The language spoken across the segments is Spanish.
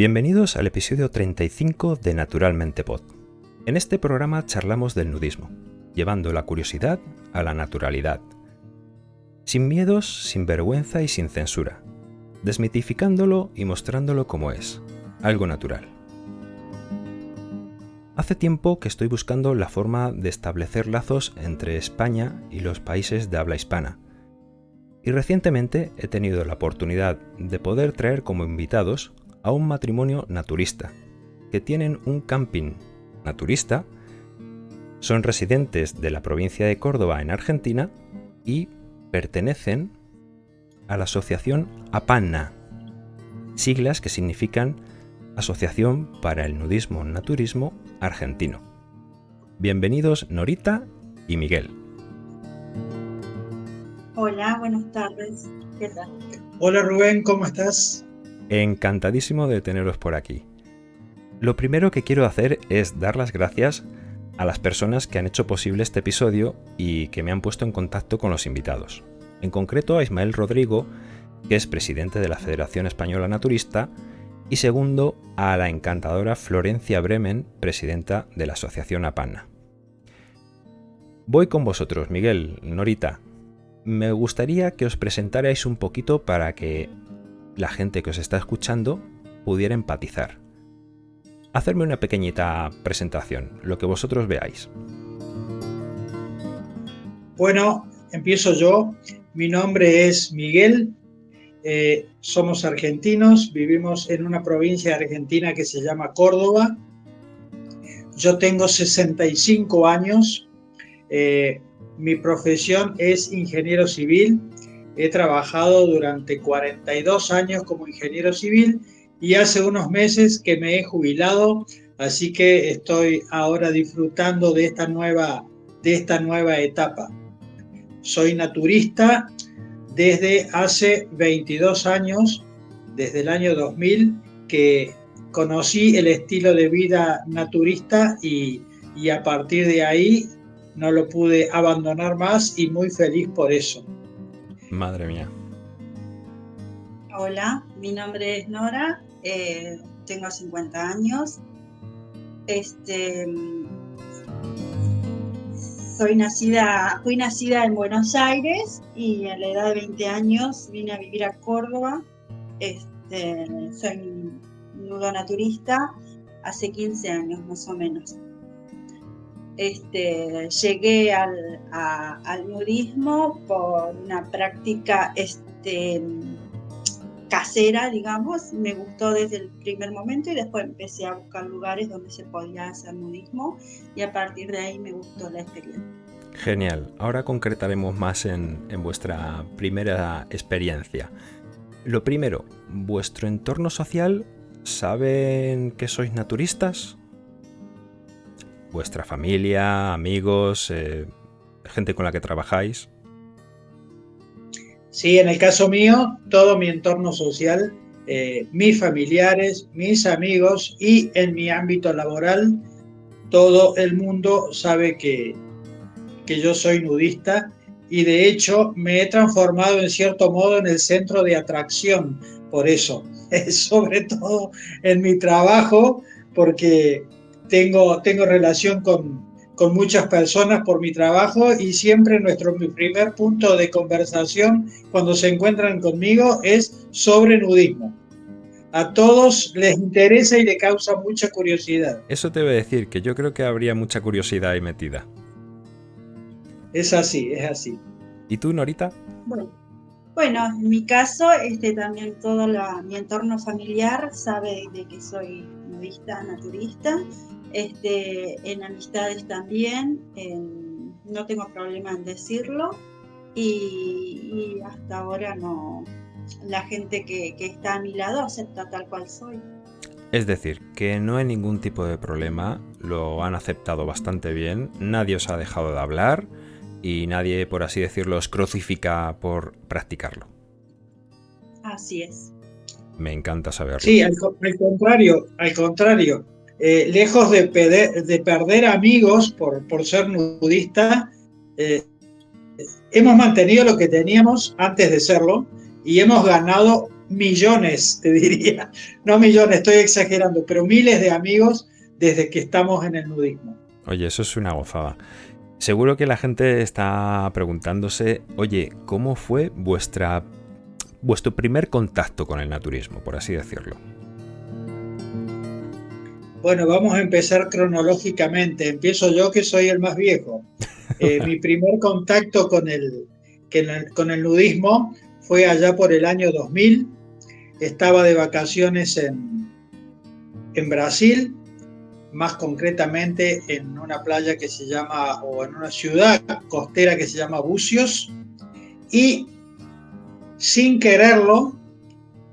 Bienvenidos al episodio 35 de Naturalmente Pod. En este programa charlamos del nudismo, llevando la curiosidad a la naturalidad. Sin miedos, sin vergüenza y sin censura, desmitificándolo y mostrándolo como es, algo natural. Hace tiempo que estoy buscando la forma de establecer lazos entre España y los países de habla hispana. Y recientemente he tenido la oportunidad de poder traer como invitados a un matrimonio naturista, que tienen un camping naturista, son residentes de la provincia de Córdoba en Argentina y pertenecen a la asociación APANNA, siglas que significan Asociación para el Nudismo Naturismo Argentino. Bienvenidos Norita y Miguel. Hola, buenas tardes. ¿Qué tal? Hola Rubén, ¿cómo estás? Encantadísimo de teneros por aquí. Lo primero que quiero hacer es dar las gracias a las personas que han hecho posible este episodio y que me han puesto en contacto con los invitados. En concreto a Ismael Rodrigo, que es presidente de la Federación Española Naturista, y segundo a la encantadora Florencia Bremen, presidenta de la Asociación APANA. Voy con vosotros, Miguel, Norita. Me gustaría que os presentarais un poquito para que la gente que os está escuchando pudiera empatizar. Hacerme una pequeñita presentación, lo que vosotros veáis. Bueno, empiezo yo. Mi nombre es Miguel. Eh, somos argentinos, vivimos en una provincia Argentina que se llama Córdoba. Yo tengo 65 años. Eh, mi profesión es ingeniero civil He trabajado durante 42 años como ingeniero civil y hace unos meses que me he jubilado, así que estoy ahora disfrutando de esta nueva, de esta nueva etapa. Soy naturista desde hace 22 años, desde el año 2000, que conocí el estilo de vida naturista y, y a partir de ahí no lo pude abandonar más y muy feliz por eso. Madre mía. Hola, mi nombre es Nora, eh, tengo 50 años. Este, soy nacida, fui nacida en Buenos Aires y a la edad de 20 años vine a vivir a Córdoba. Este, soy nudo naturista hace 15 años más o menos. Este, llegué al, nudismo por una práctica este, casera, digamos. Me gustó desde el primer momento y después empecé a buscar lugares donde se podía hacer nudismo y a partir de ahí me gustó la experiencia. Genial. Ahora concretaremos más en, en vuestra primera experiencia. Lo primero, ¿vuestro entorno social saben que sois naturistas? Vuestra familia, amigos, eh, gente con la que trabajáis? Sí, en el caso mío, todo mi entorno social, eh, mis familiares, mis amigos y en mi ámbito laboral, todo el mundo sabe que, que yo soy nudista y de hecho me he transformado en cierto modo en el centro de atracción por eso, sobre todo en mi trabajo, porque tengo, tengo relación con, con muchas personas por mi trabajo y siempre nuestro primer punto de conversación cuando se encuentran conmigo es sobre nudismo. A todos les interesa y le causa mucha curiosidad. Eso te debe decir que yo creo que habría mucha curiosidad ahí metida. Es así, es así. ¿Y tú, Norita? Bueno, bueno en mi caso, este, también todo mi entorno familiar sabe de que soy nudista, naturista este, en amistades también, no tengo problema en decirlo y, hasta ahora no, la gente que, está a mi lado acepta tal cual soy. Es decir, que no hay ningún tipo de problema, lo han aceptado bastante bien, nadie os ha dejado de hablar y nadie, por así decirlo, os crucifica por practicarlo. Así es. Me encanta saberlo. Sí, al contrario, al contrario. Eh, lejos de, perder amigos por, ser nudista, eh, hemos mantenido lo que teníamos antes de serlo y hemos ganado millones, te diría, no millones, estoy exagerando, pero miles de amigos desde que estamos en el nudismo. Oye, eso es una gozada. Seguro que la gente está preguntándose, oye, ¿cómo fue vuestra, vuestro primer contacto con el naturismo, por así decirlo? Bueno, vamos a empezar cronológicamente. Empiezo yo, que soy el más viejo. Eh, mi primer contacto con el, con el nudismo fue allá por el año 2000. Estaba de vacaciones en, en Brasil, más concretamente en una playa que se llama, o en una ciudad costera que se llama Bucios, y sin quererlo,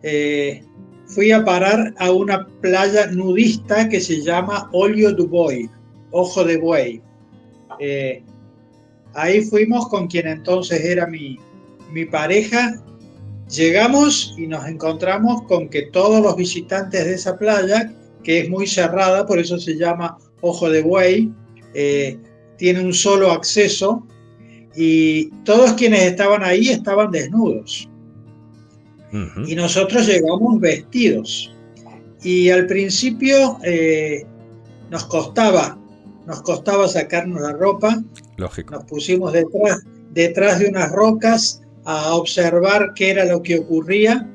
eh, fui a parar a una playa nudista que se llama Olio du Boy, Ojo de Buey. Eh, ahí fuimos con quien entonces era mi, mi pareja. Llegamos y nos encontramos con que todos los visitantes de esa playa, que es muy cerrada, por eso se llama Ojo de Buey, eh, tiene un solo acceso y todos quienes estaban ahí estaban desnudos. Y nosotros llegamos vestidos. Y al principio eh, nos costaba, nos costaba sacarnos la ropa. Lógico. Nos pusimos detrás, detrás de unas rocas a observar qué era lo que ocurría.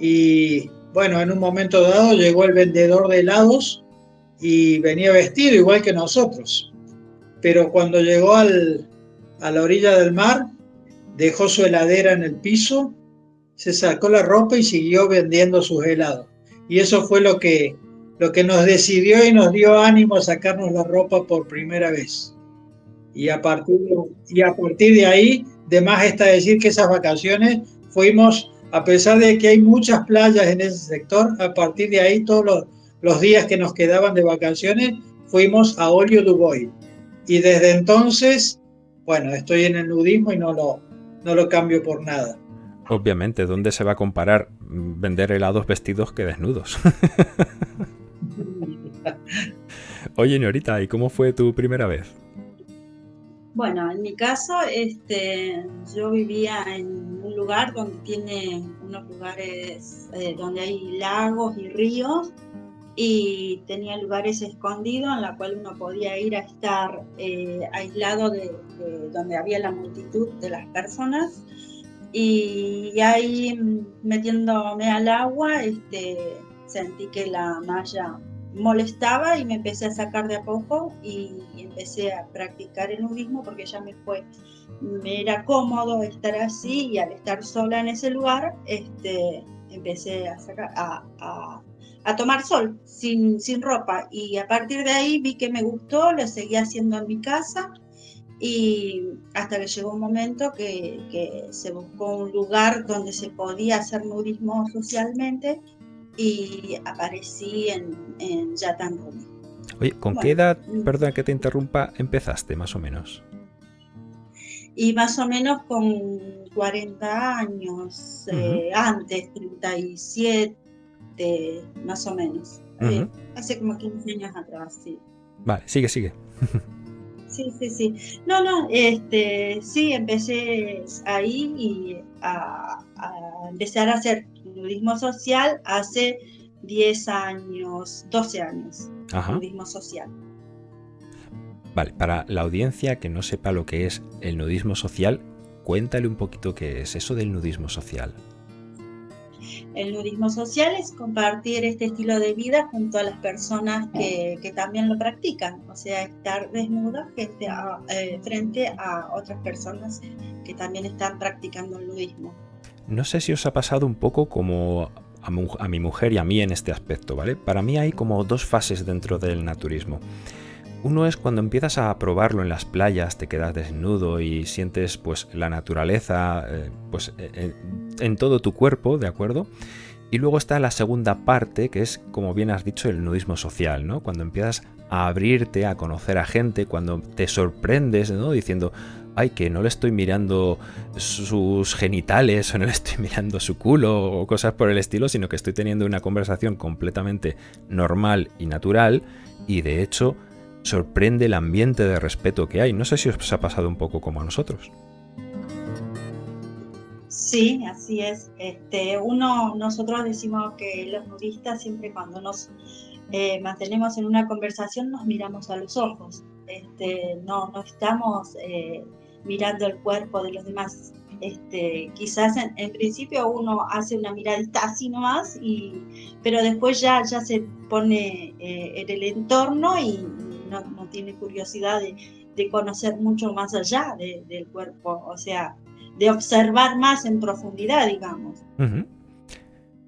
Y bueno, en un momento dado llegó el vendedor de helados y venía vestido igual que nosotros. Pero cuando llegó al, a la orilla del mar, dejó su heladera en el piso se sacó la ropa y siguió vendiendo sus helados. Y eso fue lo que, lo que nos decidió y nos dio ánimo a sacarnos la ropa por primera vez. Y a partir de, y a partir de ahí, de más está decir que esas vacaciones fuimos, a pesar de que hay muchas playas en ese sector, a partir de ahí todos los, los días que nos quedaban de vacaciones fuimos a Olio Dubois. Y desde entonces, bueno, estoy en el nudismo y no lo, no lo cambio por nada. Obviamente, ¿dónde se va a comparar vender helados vestidos que desnudos? Oye, Norita, ¿y cómo fue tu primera vez? Bueno, en mi caso, este, yo vivía en un lugar donde tiene unos lugares eh, donde hay lagos y ríos y tenía lugares escondidos en la cual uno podía ir a estar eh, aislado de, donde había la multitud de las personas y ahí metiéndome al agua este, sentí que la malla molestaba y me empecé a sacar de a poco y empecé a practicar el nudismo porque ya me fue, me era cómodo estar así y al estar sola en ese lugar, este, empecé a, sacar, a, a, a, tomar sol sin, sin ropa. Y a partir de ahí vi que me gustó, lo seguí haciendo en mi casa y hasta que llegó un momento que, se buscó un lugar donde se podía hacer nudismo socialmente y aparecí en, en Yatan Oye, ¿con qué edad, mm. perdón que te interrumpa, empezaste más o menos? Y más o menos con 40 años, eh, antes, 37, más o menos. Eh, hace como 15 años atrás, sí. Vale, sigue, sigue. sí, sí, sí. No, no, este, sí, empecé ahí y a, empezar a hacer turismo social hace 10 años, 12 años. Nudismo social. Vale, para la audiencia que no sepa lo que es el nudismo social, cuéntale un poquito qué es eso del nudismo social. El nudismo social es compartir este estilo de vida junto a las personas que, también lo practican, o sea, estar desnuda eh, frente a, otras personas que también están practicando el nudismo. No sé si os ha pasado un poco como a, a mi mujer y a mí en este aspecto, ¿vale? Para mí hay como dos fases dentro del naturismo. Uno es cuando empiezas a probarlo en las playas, te quedas desnudo y sientes pues la naturaleza eh, pues eh, eh, en todo tu cuerpo, ¿de acuerdo? Y luego está la segunda parte, que es, como bien has dicho, el nudismo social, ¿no? Cuando empiezas a abrirte, a conocer a gente, cuando te sorprendes, ¿no? Diciendo, ay, que no le estoy mirando sus genitales o no le estoy mirando su culo o cosas por el estilo, sino que estoy teniendo una conversación completamente normal y natural y de hecho sorprende el ambiente de respeto que hay. No sé si os ha pasado un poco como a nosotros. Sí, así es. Este, uno, nosotros decimos que los nudistas siempre cuando nos eh, mantenemos en una conversación nos miramos a los ojos. Este, no, no estamos eh, mirando el cuerpo de los demás. Este, quizás en, principio uno hace una miradita así nomás, y, pero después ya, ya se pone eh, en el entorno y no, tiene curiosidad de, de, conocer mucho más allá del cuerpo, o sea, de observar más en profundidad, digamos.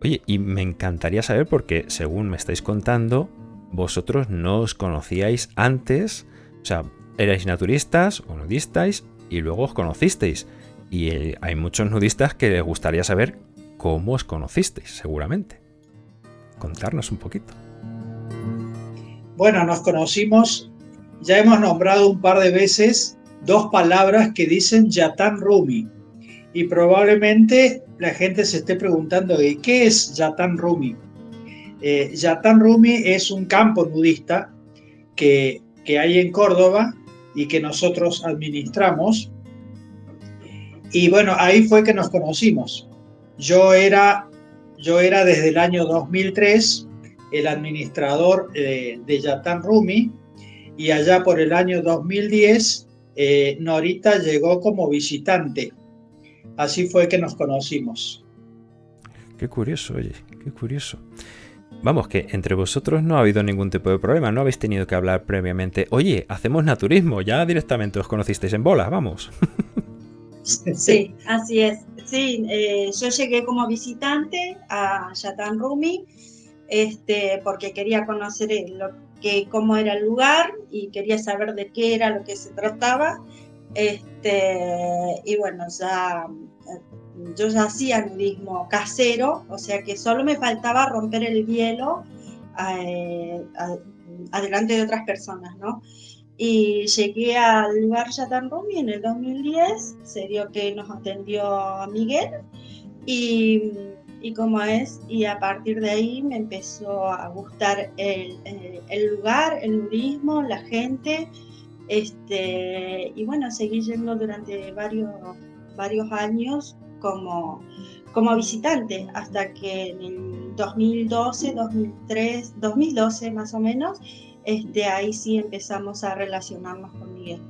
Oye, y me encantaría saber porque, según me estáis contando, vosotros no os conocíais antes, o sea, erais naturistas o nudistas y luego os conocisteis. Y eh, hay muchos nudistas que les gustaría saber cómo os conocisteis, seguramente. Contarnos un poquito. Bueno, nos conocimos, ya hemos nombrado un par de veces dos palabras que dicen Yatan Rumi. Y probablemente la gente se esté preguntando de qué es Yatan Rumi. Eh, Yatan Rumi es un campo nudista que, que hay en Córdoba y que nosotros administramos. Y bueno, ahí fue que nos conocimos. Yo era, yo era desde el año 2003 el administrador eh, de Yatan Rumi y allá por el año 2010 eh, Norita llegó como visitante. Así fue que nos conocimos. Qué curioso, oye, qué curioso. Vamos, que entre vosotros no ha habido ningún tipo de problema, no habéis tenido que hablar previamente, oye, hacemos naturismo, ya directamente os conocisteis en bolas, vamos. Sí, así es. Sí, eh, yo llegué como visitante a Yatan Rumi, este, porque quería conocer lo que, cómo era el lugar y quería saber de qué era lo que se trataba. Este, y bueno, ya yo ya hacía nudismo casero, o sea que solo me faltaba romper el hielo eh, adelante de otras personas, ¿no? Y llegué al lugar Yatan Rumi en el 2010, se dio que nos atendió Miguel y, y como es, y a partir de ahí me empezó a gustar el, el lugar, el nudismo, la gente, este, y bueno, seguí yendo durante varios, varios años como, como visitante hasta que en el 2012, 2003, 2012 más o menos, este, ahí sí empezamos a relacionarnos con Miguel.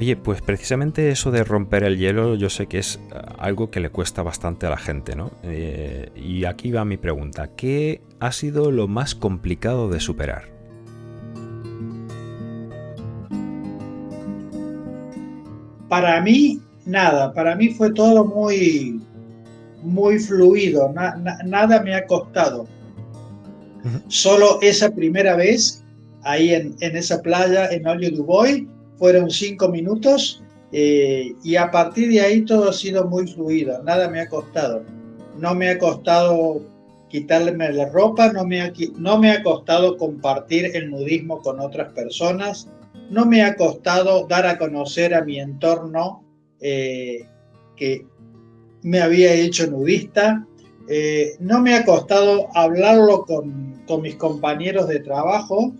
Oye, pues precisamente eso de romper el hielo yo sé que es eh, algo que le cuesta bastante a la gente, ¿no? Eh, y aquí va mi pregunta, ¿qué ha sido lo más complicado de superar? Para mí nada, para mí fue todo muy, muy fluido, nada me ha costado. Solo esa primera vez, ahí en, esa playa, en Olio Dubois, fueron cinco minutos eh, y a partir de ahí todo ha sido muy fluido, nada me ha costado. No me ha costado quitarme la ropa, no me ha, no me ha costado compartir el nudismo con otras personas, no me ha costado dar a conocer a mi entorno eh, que me había hecho nudista. Eh, no me ha costado hablarlo con, mis compañeros de trabajo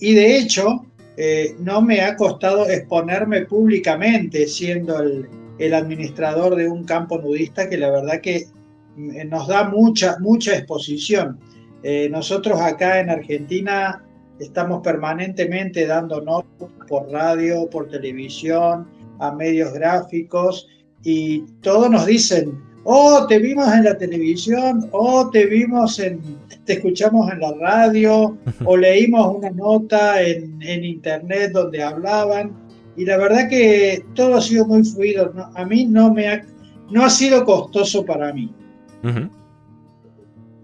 y de hecho eh, no me ha costado exponerme públicamente siendo el, administrador de un campo nudista que la verdad que nos da mucha, mucha exposición. nosotros acá en Argentina estamos permanentemente dando notas por radio, por televisión, a medios gráficos y todos nos dicen, oh, te vimos en la televisión, oh, te vimos en, te escuchamos en la radio, o leímos una nota en, internet donde hablaban. Y la verdad que todo ha sido muy fluido. A mí no me ha, no ha sido costoso para mí.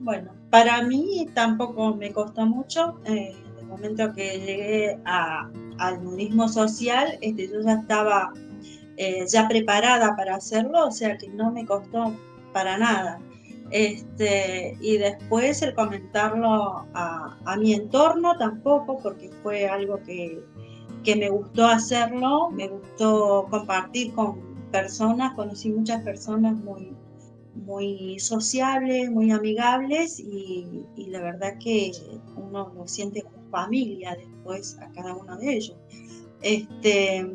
Bueno, para mí tampoco me costó mucho. Eh, el momento que llegué al nudismo social, este, yo ya estaba eh, ya preparada para hacerlo, o sea que no me costó para nada. Este, y después el comentarlo a, mi entorno tampoco, porque fue algo que, que, me gustó hacerlo, me gustó compartir con personas, conocí muchas personas muy, muy sociables, muy amigables y, la verdad que uno lo siente como familia después a cada uno de ellos. Este,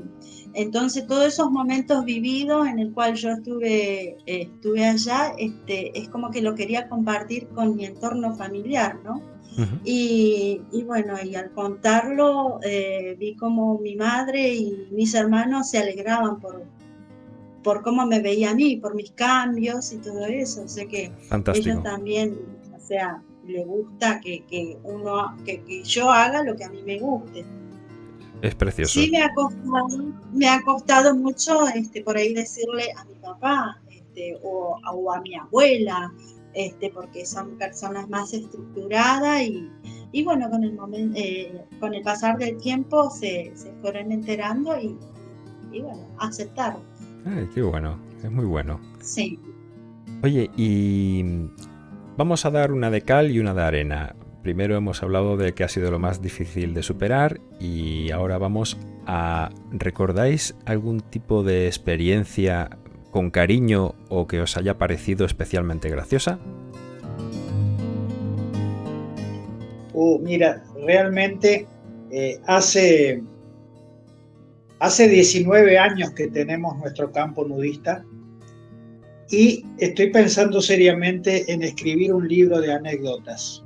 entonces, todos esos momentos vividos en el cual yo estuve, estuve allá, este, es como que lo quería compartir con mi entorno familiar, ¿no? y, bueno, y al contarlo, eh, vi como mi madre y mis hermanos se alegraban por, por cómo me veía a mí, por mis cambios y todo eso. O sea que ellos también, o sea, le gusta que, que uno, que, que yo haga lo que a mí me guste. Es precioso. Sí, me ha costado, me ha costado mucho este, por ahí decirle a mi papá este, o, a mi abuela, este, porque son personas más estructuradas y, y bueno, con el, momento, eh, con el pasar del tiempo se, se fueron enterando y, y, bueno, aceptaron. Ay, qué bueno, es muy bueno. Sí. Oye, y vamos a dar una de cal y una de arena. Primero hemos hablado de que ha sido lo más difícil de superar y ahora vamos a... ¿Recordáis algún tipo de experiencia con cariño o que os haya parecido especialmente graciosa? Uh, mira, realmente eh, hace, hace 19 años que tenemos nuestro campo nudista y estoy pensando seriamente en escribir un libro de anécdotas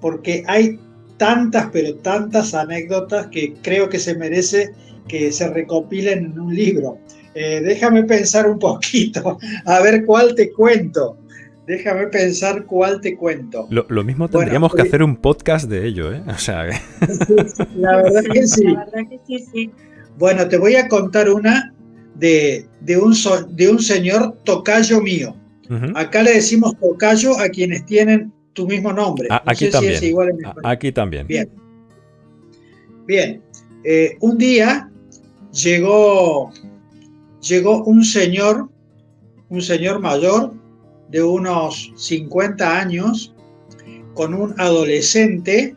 porque hay tantas, pero tantas anécdotas que creo que se merece que se recopilen en un libro. Eh, déjame pensar un poquito, a ver cuál te cuento. Déjame pensar cuál te cuento. Lo, mismo tendríamos que hacer un podcast de ello, ¿eh? O sea, la verdad que sí. La verdad que sí, sí. Bueno, te voy a contar una de, de, un, de un señor tocayo mío. Acá le decimos tocayo a quienes tienen tu mismo nombre. Ah, aquí, también. aquí también. Bien. Bien. Eh, un día llegó, llegó un señor, un señor mayor de unos 50 años, con un adolescente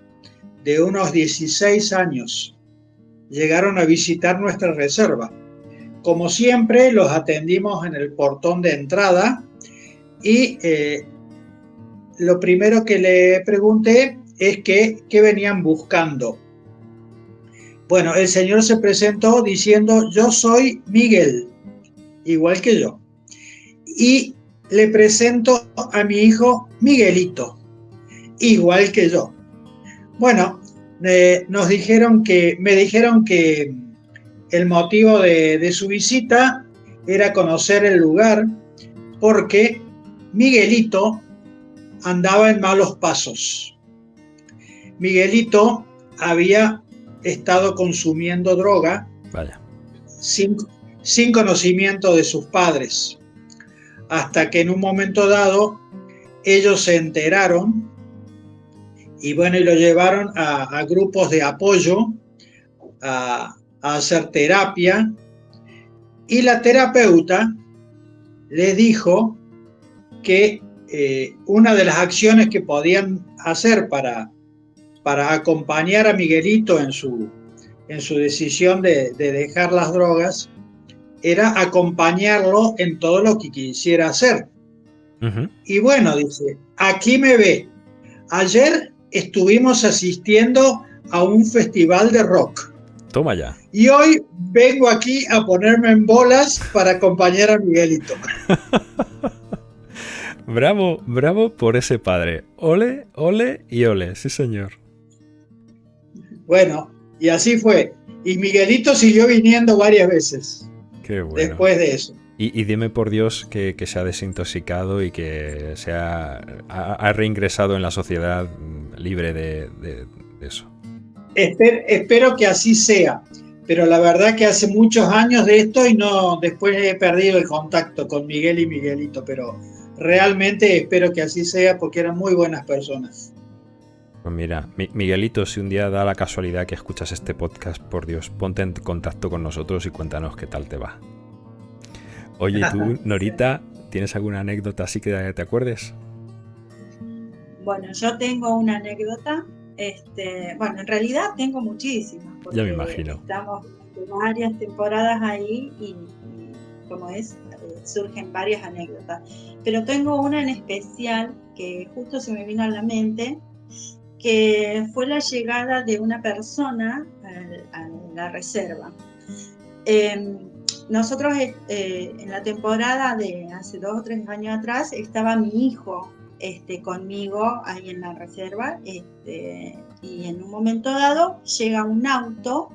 de unos 16 años. Llegaron a visitar nuestra reserva. Como siempre, los atendimos en el portón de entrada y eh, lo primero que le pregunté es que, qué venían buscando. Bueno, el señor se presentó diciendo, yo soy Miguel, igual que yo. Y le presento a mi hijo Miguelito, igual que yo. Bueno, eh, nos dijeron que, me dijeron que el motivo de, de su visita era conocer el lugar porque Miguelito andaba en malos pasos. Miguelito había estado consumiendo droga Vaya. Sin, sin, conocimiento de sus padres, hasta que en un momento dado ellos se enteraron y bueno, y lo llevaron a, grupos de apoyo, a, a hacer terapia, y la terapeuta le dijo que eh, una de las acciones que podían hacer para, para acompañar a Miguelito en su, en su decisión de, dejar las drogas era acompañarlo en todo lo que quisiera hacer. Y bueno, dice, aquí me ve. Ayer estuvimos asistiendo a un festival de rock. Toma ya. Y hoy vengo aquí a ponerme en bolas para acompañar a Miguelito. Bravo, bravo por ese padre. Ole, ole y ole, sí señor. Bueno, y así fue. Y Miguelito siguió viniendo varias veces. Qué bueno. Después de eso. Y, dime por Dios que, se ha desintoxicado y que se ha, reingresado en la sociedad libre de, eso. espero que así sea pero la verdad que hace muchos años de esto y no después he perdido el contacto con Miguel y Miguelito, pero realmente espero que así sea porque eran muy buenas personas. Pues mira, Miguelito, si un día da la casualidad que escuchas este podcast, por Dios, ponte en contacto con nosotros y cuéntanos qué tal te va. Oye, tú, Norita, ¿tienes alguna anécdota así que te acuerdes? Bueno, yo tengo una anécdota. Este, bueno, en realidad tengo muchísimas. Ya me imagino. Estamos varias temporadas ahí y como es, surgen varias anécdotas. Pero tengo una en especial que justo se me vino a la mente, que fue la llegada de una persona a, la reserva. Em, nosotros eh, en la temporada de hace dos o tres años atrás estaba mi hijo este, conmigo ahí en la reserva este, y en un momento dado llega un auto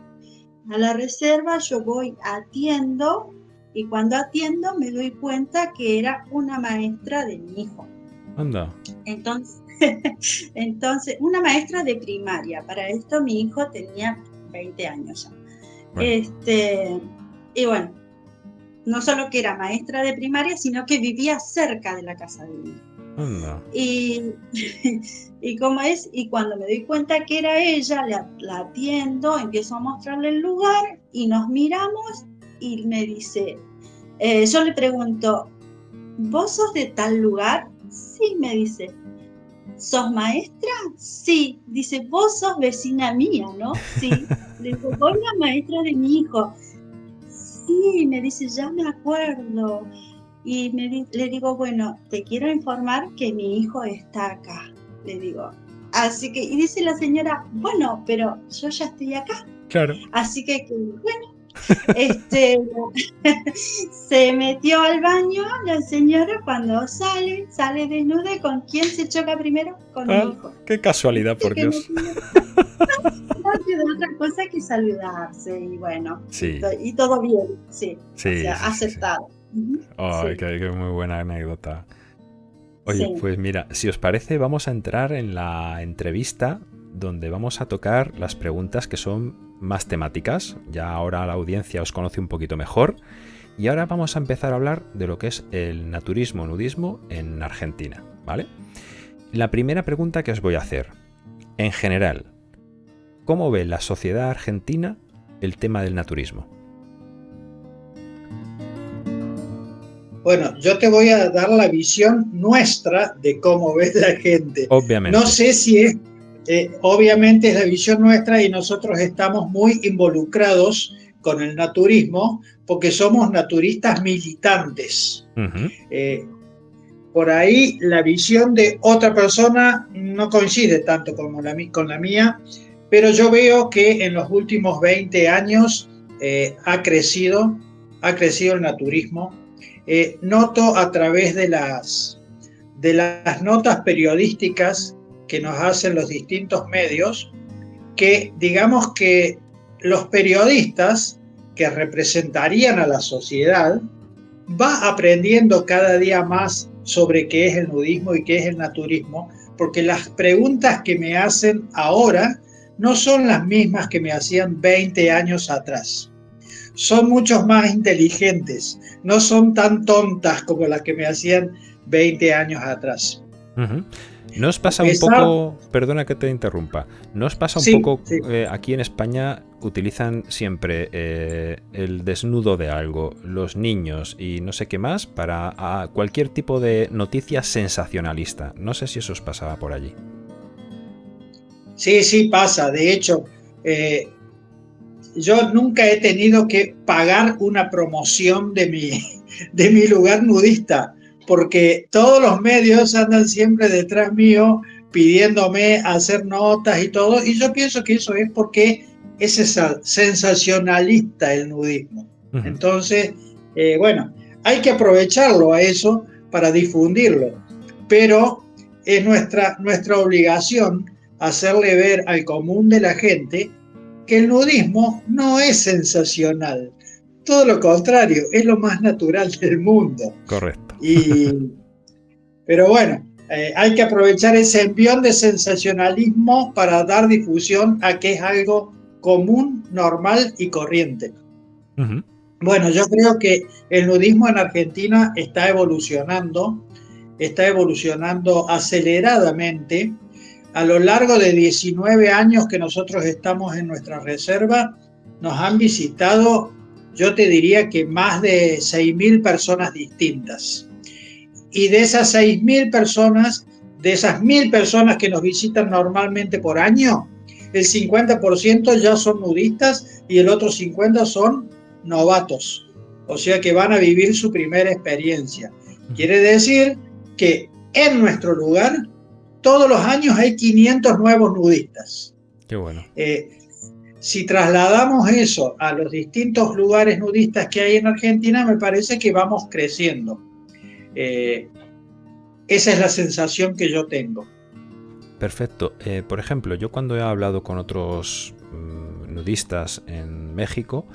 a la reserva, yo voy, atiendo y cuando atiendo me doy cuenta que era una maestra de mi hijo. Anda. Entonces, entonces, una maestra de primaria. Para esto mi hijo tenía 20 años ya. Este, y bueno, no solo que era maestra de primaria, sino que vivía cerca de la casa de mi hijo. Y, y como es, y cuando me doy cuenta que era ella, la, atiendo, empiezo a mostrarle el lugar y nos miramos y me dice, eh, yo le pregunto, ¿vos sos de tal lugar? Sí, me dice. ¿Sos maestra? Sí. Dice, vos sos vecina mía, ¿no? Sí. Le digo, vos la maestra de mi hijo. Sí, me dice, ya me acuerdo. Y me, le digo, bueno, te quiero informar que mi hijo está acá. Le digo. Así que, y dice la señora, bueno, pero yo ya estoy acá. Claro. Así que, bueno, este, se metió al baño la señora cuando sale, sale desnuda y con quién se choca primero, con mi ah, hijo. Qué casualidad, por Dios. No quedó otra cosa que saludarse y bueno, y, todo bien, sí, aceptado. Ay, qué, muy buena anécdota. Oye, pues mira, si os parece, vamos a entrar en la entrevista donde vamos a tocar las preguntas que son más temáticas. Ya ahora la audiencia os conoce un poquito mejor. Y ahora vamos a empezar a hablar de lo que es el naturismo nudismo en Argentina, ¿vale? La primera pregunta que os voy a hacer, en general, ¿cómo ve la sociedad argentina el tema del naturismo? Bueno, yo te voy a dar la visión nuestra de cómo ve la gente. Obviamente. No sé si es eh, obviamente es la visión nuestra y nosotros estamos muy involucrados con el naturismo porque somos naturistas militantes. Eh, por ahí la visión de otra persona no coincide tanto como la, con la mía, pero yo veo que en los últimos 20 años eh, ha crecido, ha crecido el naturismo. noto a través de las, de las notas periodísticas que nos hacen los distintos medios, que digamos que los periodistas que representarían a la sociedad va aprendiendo cada día más sobre qué es el nudismo y qué es el naturismo, porque las preguntas que me hacen ahora no son las mismas que me hacían 20 años atrás. Son muchos más inteligentes, no son tan tontas como las que me hacían 20 años atrás. ¿No os pasa un poco, perdona que te interrumpa, ¿no os pasa un poco, eh, aquí en España utilizan siempre eh, el desnudo de algo, los niños y no sé qué más, para cualquier tipo de noticia sensacionalista? No sé si eso os pasaba por allí. Sí, sí pasa. De hecho, eh, yo nunca he tenido que pagar una promoción de mi, de mi lugar nudista porque todos los medios andan siempre detrás mío pidiéndome hacer notas y todo, y yo pienso que eso es porque es sensacionalista el nudismo. Entonces, eh, bueno, hay que aprovecharlo a eso para difundirlo, pero es nuestra, nuestra obligación hacerle ver al común de la gente que el nudismo no es sensacional, todo lo contrario, es lo más natural del mundo. Correcto. Y, pero bueno, eh, hay que aprovechar ese envión de sensacionalismo para dar difusión a que es algo común, normal y corriente. Bueno, yo creo que el nudismo en Argentina está evolucionando, está evolucionando aceleradamente. A lo largo de 19 años que nosotros estamos en nuestra reserva, nos han visitado yo te diría que más de 6.000 personas distintas. Y de esas 6.000 personas, de esas 1.000 personas que nos visitan normalmente por año, el 50% ya son nudistas y el otro 50% son novatos. O sea que van a vivir su primera experiencia. Quiere decir que en nuestro lugar todos los años hay 500 nuevos nudistas. Qué bueno. Eh, si trasladamos eso a los distintos lugares nudistas que hay en Argentina, me parece que vamos creciendo. Eh, esa es la sensación que yo tengo. Perfecto. Eh, por ejemplo, yo cuando he hablado con otros mm, nudistas en México,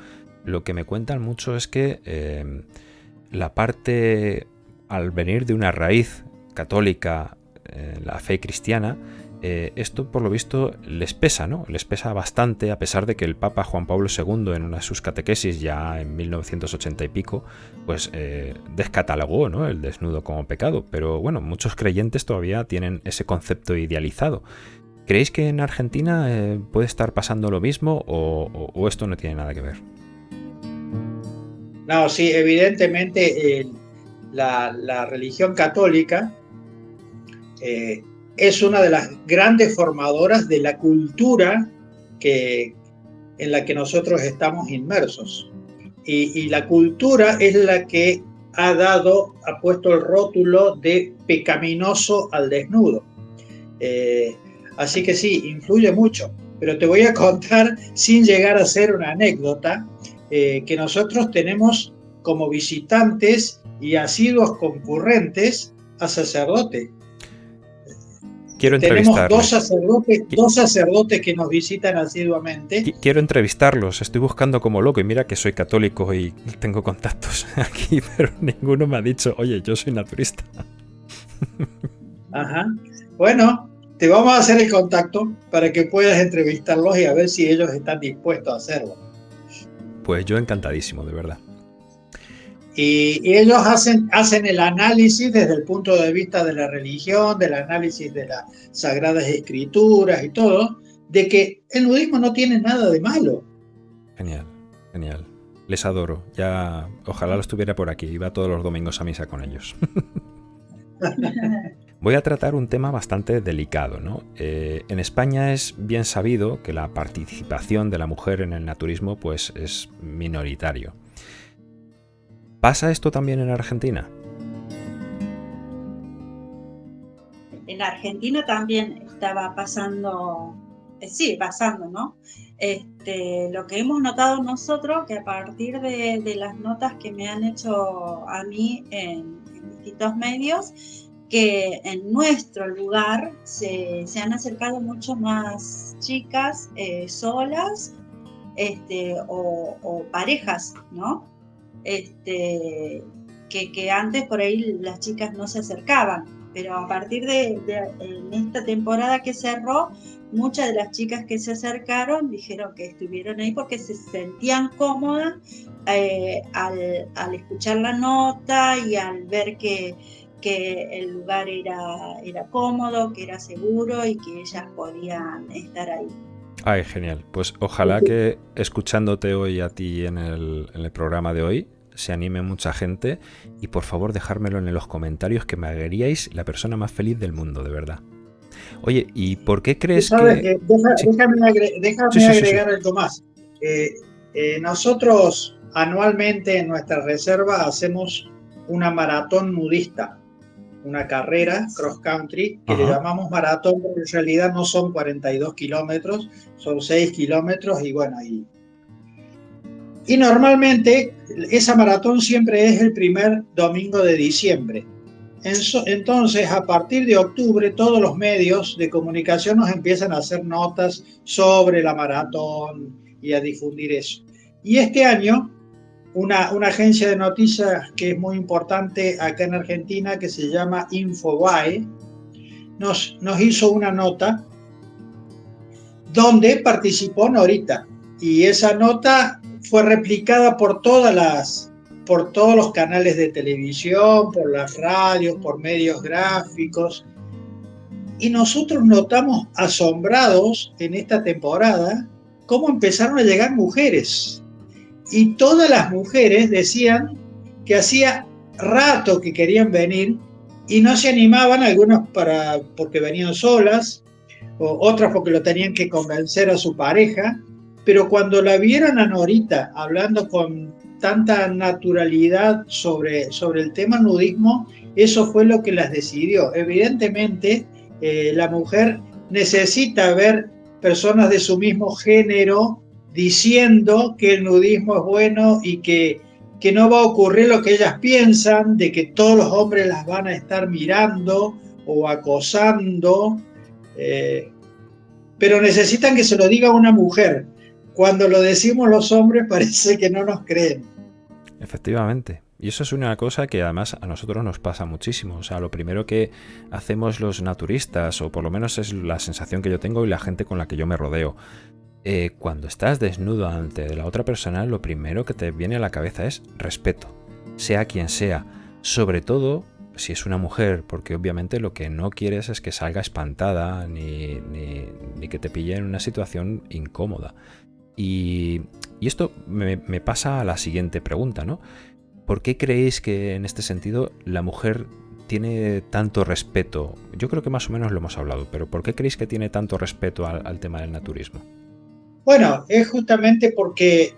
lo que me cuentan mucho es que eh, la parte, al venir de una raíz católica, la fe cristiana, eh, esto por lo visto les pesa, ¿no? Les pesa bastante, a pesar de que el Papa Juan Pablo II en una de sus catequesis ya en 1980 y pico, pues eh, descatalogó ¿no? el desnudo como pecado. Pero bueno, muchos creyentes todavía tienen ese concepto idealizado. ¿Creéis que en Argentina eh, puede estar pasando lo mismo o, esto no tiene nada que ver? No, sí, evidentemente la, la, religión católica es una de las grandes formadoras de la cultura que, en la que nosotros estamos inmersos. Y, la cultura es la que ha dado, ha puesto el rótulo de pecaminoso al desnudo. Eh, así que sí, influye mucho. Pero te voy a contar, sin llegar a ser una anécdota, eh, que nosotros tenemos como visitantes y asiduos concurrentes a sacerdotes Quiero Tenemos dos sacerdotes, dos sacerdotes que nos visitan asiduamente. Quiero entrevistarlos, estoy buscando como loco y mira que soy católico y tengo contactos aquí, pero ninguno me ha dicho, oye, yo soy naturista. Ajá. Bueno, te vamos a hacer el contacto para que puedas entrevistarlos y a ver si ellos están dispuestos a hacerlo. Pues yo encantadísimo, de verdad. Y, ellos hacen, hacen el análisis desde el punto de vista de la religión, del análisis de las sagradas escrituras y todo, de que el nudismo no tiene nada de malo. Genial, genial. Les adoro. Ya, ojalá lo estuviera por aquí. Iba todos los domingos a misa con ellos. Voy a tratar un tema bastante delicado. ¿no? Eh, en España es bien sabido que la participación de la mujer en el naturismo pues, es minoritario. ¿Pasa esto también en Argentina? En Argentina también estaba pasando, eh, sí, pasando, ¿no? Este, lo que hemos notado nosotros, que a partir de, las notas que me han hecho a mí en, distintos medios, que en nuestro lugar se, han acercado mucho más chicas eh, solas este, o, parejas, ¿no? Este, que, antes por ahí las chicas no se acercaban, pero a partir de, esta temporada que cerró, muchas de las chicas que se acercaron dijeron que estuvieron ahí porque se sentían cómodas eh, al, escuchar la nota y al ver que, que el lugar era, era cómodo, que era seguro y que ellas podían estar ahí. Ay, genial. Pues ojalá que escuchándote hoy a ti en el, programa de hoy se anime mucha gente y por favor dejármelo en los comentarios que me haríais la persona más feliz del mundo, de verdad. Oye, ¿y por qué crees que... déjame, agregar algo más. Eh, eh, nosotros anualmente en nuestra reserva hacemos una maratón nudista una carrera cross country que le llamamos maratón, pero en realidad no son 42 kilómetros, son 6 kilómetros y bueno, y, y normalmente esa maratón siempre es el primer domingo de diciembre. Entonces, a partir de octubre, todos los medios de comunicación nos empiezan a hacer notas sobre la maratón y a difundir eso. Y este año una, agencia de noticias que es muy importante acá en Argentina, que se llama Infobae, nos, nos hizo una nota donde participó Norita. Y esa nota fue replicada por todas las por todos los canales de televisión, por las radios, por medios gráficos. Y nosotros notamos asombrados en esta temporada cómo empezaron a llegar mujeres y todas las mujeres decían que hacía rato que querían venir y no se animaban, algunas para, porque venían solas, o otras porque lo tenían que convencer a su pareja, pero cuando la vieron a Norita hablando con tanta naturalidad sobre, sobre el tema nudismo, eso fue lo que las decidió. Evidentemente, eh, la mujer necesita ver personas de su mismo género diciendo que el nudismo es bueno y que, que no va a ocurrir lo que ellas piensan, de que todos los hombres las van a estar mirando o acosando, eh, pero necesitan que se lo diga una mujer. Cuando lo decimos los hombres parece que no nos creen. Efectivamente. Y eso es una cosa que además a nosotros nos pasa muchísimo. O sea, lo primero que hacemos los naturistas, o por lo menos es la sensación que yo tengo y la gente con la que yo me rodeo, eh, cuando estás desnudo ante la otra persona, lo primero que te viene a la cabeza es respeto, sea quien sea. Sobre todo si es una mujer, porque obviamente lo que no quieres es que salga espantada ni, que te pille en una situación incómoda. Y, esto me, me pasa a la siguiente pregunta, ¿no? ¿Por qué creéis que en este sentido la mujer tiene tanto respeto? Yo creo que más o menos lo hemos hablado, pero ¿por qué creéis que tiene tanto respeto al, tema del naturismo? Bueno, es justamente porque,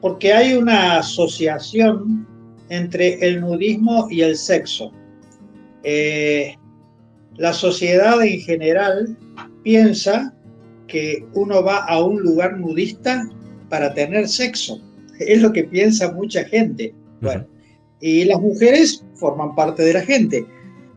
porque hay una asociación entre el nudismo y el sexo. Eh, la sociedad en general piensa que uno va a un lugar nudista para tener sexo. Es lo que piensa mucha gente. Bueno, y las mujeres forman parte de la gente.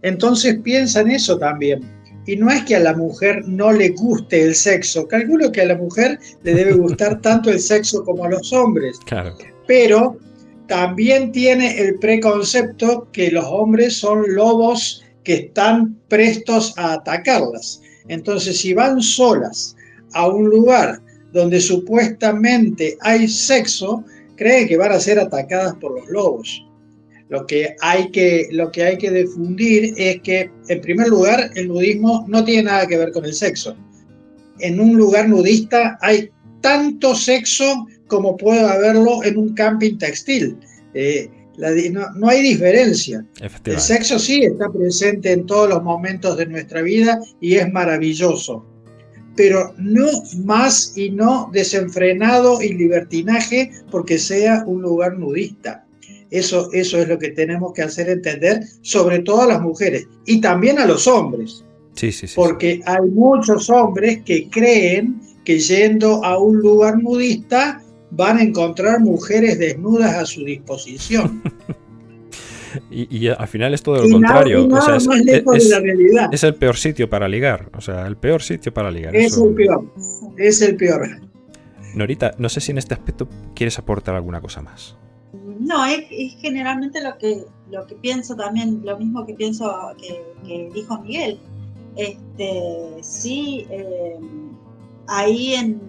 Entonces piensan eso también. Y no es que a la mujer no le guste el sexo. Calculo que a la mujer le debe gustar tanto el sexo como a los hombres. Claro. Pero también tiene el preconcepto que los hombres son lobos que están prestos a atacarlas. Entonces, si van solas a un lugar donde supuestamente hay sexo, creen que van a ser atacadas por los lobos. Lo que, hay que, lo que hay que difundir es que, en primer lugar, el nudismo no tiene nada que ver con el sexo. En un lugar nudista hay tanto sexo como puede haberlo en un camping textil. Eh, no, no, hay diferencia. El sexo sí está presente en todos los momentos de nuestra vida y es maravilloso pero no más y no desenfrenado y libertinaje porque sea un lugar nudista. Eso, eso es lo que tenemos que hacer entender, sobre todo a las mujeres y también a los hombres. Sí, sí, sí. Porque hay muchos hombres que creen que yendo a un lugar nudista van a encontrar mujeres desnudas a su disposición. Y, al final es todo lo contrario. es, el peor sitio para ligar. O sea, el peor sitio para ligar. Es el peor. Es el peor. Norita, no sé si en este aspecto quieres aportar alguna cosa más. No, es, generalmente lo que, lo que pienso también, lo mismo que pienso que, dijo Miguel. Este, sí, eh, ahí en,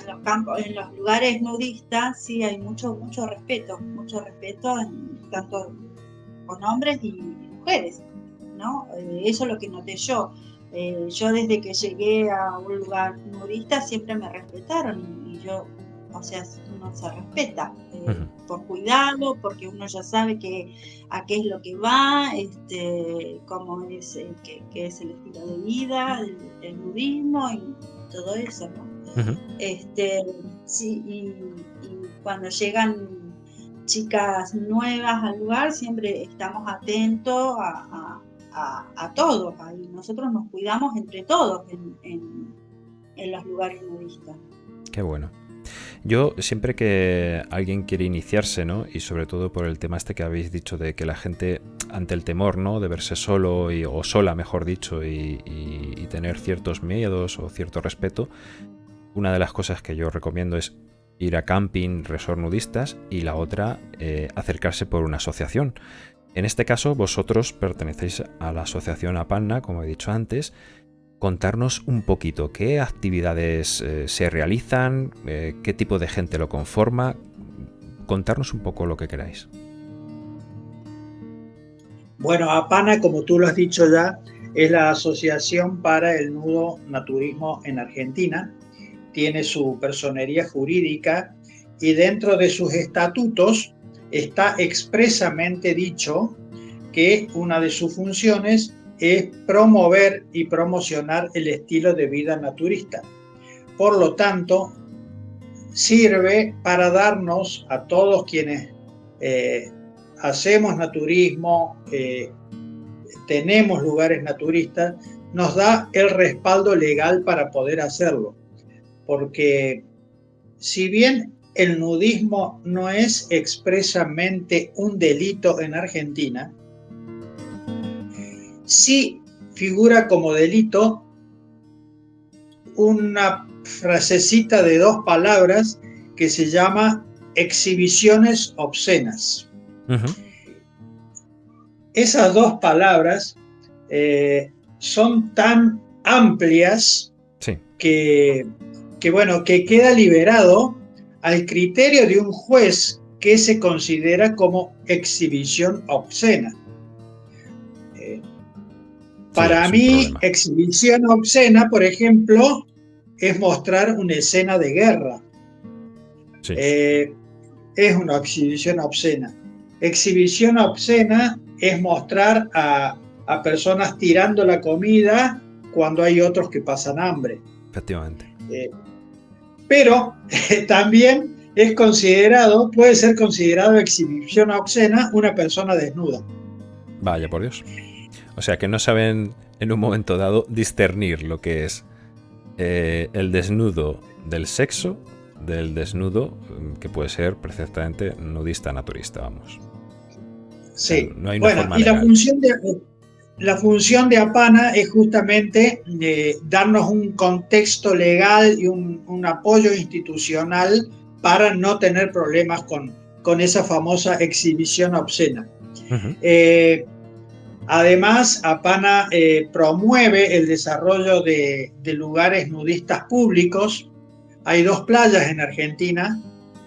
en, los campos, en los lugares nudistas, sí hay mucho, mucho respeto, mucho respeto tanto con hombres y mujeres, ¿no? Eh, eso es lo que noté yo. Eh, yo desde que llegué a un lugar nudista siempre me respetaron y, yo, o sea, uno se respeta eh, por cuidado, porque uno ya sabe que a qué es lo que va, este, cómo es, qué, es el estilo de vida, el, nudismo y todo eso, ¿no? este, sí, y cuando llegan chicas nuevas al lugar, siempre estamos atentos a, a, todos. Y nosotros nos cuidamos entre todos en, los lugares nudistas. Qué bueno. Yo siempre que alguien quiere iniciarse, ¿no? Y sobre todo por el tema este que habéis dicho de que la gente ante el temor, ¿no? De verse solo o sola, mejor dicho, y, tener ciertos miedos o cierto respeto, una de las cosas que yo recomiendo es ir a camping, resort nudistas y la otra eh, acercarse por una asociación. En este caso vosotros pertenecéis a la asociación APANNA, como he dicho antes. Contarnos un poquito qué actividades eh, se realizan, eh, qué tipo de gente lo conforma. Contarnos un poco lo que queráis. Bueno, APANA, como tú lo has dicho ya, es la Asociación para el Nudo Naturismo en Argentina tiene su personería jurídica y dentro de sus estatutos está expresamente dicho que una de sus funciones es promover y promocionar el estilo de vida naturista. Por lo tanto, sirve para darnos a todos quienes eh, hacemos naturismo, eh, tenemos lugares naturistas, nos da el respaldo legal para poder hacerlo porque si bien el nudismo no es expresamente un delito en Argentina, sí figura como delito una frasecita de dos palabras que se llama exhibiciones obscenas. Esas dos palabras eh, son tan amplias que, que, bueno, que queda liberado al criterio de un juez que se considera como exhibición obscena. Para mí, exhibición obscena, por ejemplo, es mostrar una escena de guerra. Eh, es una exhibición obscena. Exhibición obscena es mostrar a, personas tirando la comida cuando hay otros que pasan hambre. Efectivamente. Eh, pero también es considerado, puede ser considerado exhibición obscena una persona desnuda. Vaya por Dios. O sea que no saben en un momento dado discernir lo que es eh, el desnudo del sexo del desnudo mm, que puede ser perfectamente nudista naturista, vamos. Sí, bueno, y la función de, la función de APANA es justamente eh, darnos un contexto legal y un, apoyo institucional para no tener problemas con, con esa famosa exhibición obscena. Eh, además, APANA eh, promueve el desarrollo de, lugares nudistas públicos. Hay dos playas en Argentina